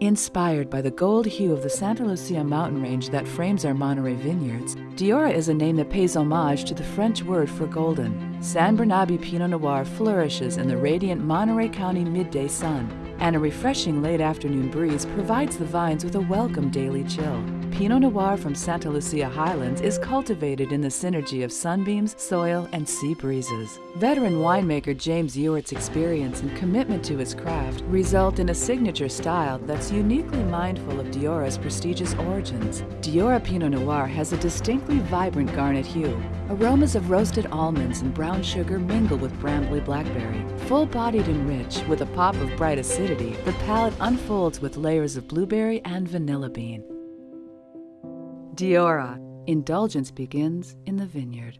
Inspired by the gold hue of the Santa Lucia mountain range that frames our Monterey vineyards, Diora is a name that pays homage to the French word for golden. San Bernabe Pinot Noir flourishes in the radiant Monterey County midday sun, and a refreshing late afternoon breeze provides the vines with a welcome daily chill. Pinot Noir from Santa Lucia Highlands is cultivated in the synergy of sunbeams, soil, and sea breezes. Veteran winemaker James Ewert's experience and commitment to his craft result in a signature style that's uniquely mindful of Diora's prestigious origins. Diora Pinot Noir has a distinctly vibrant garnet hue. Aromas of roasted almonds and brown sugar mingle with brambly blackberry. Full-bodied and rich, with a pop of bright acidity, the palate unfolds with layers of blueberry and vanilla bean. Diora. Indulgence begins in the vineyard.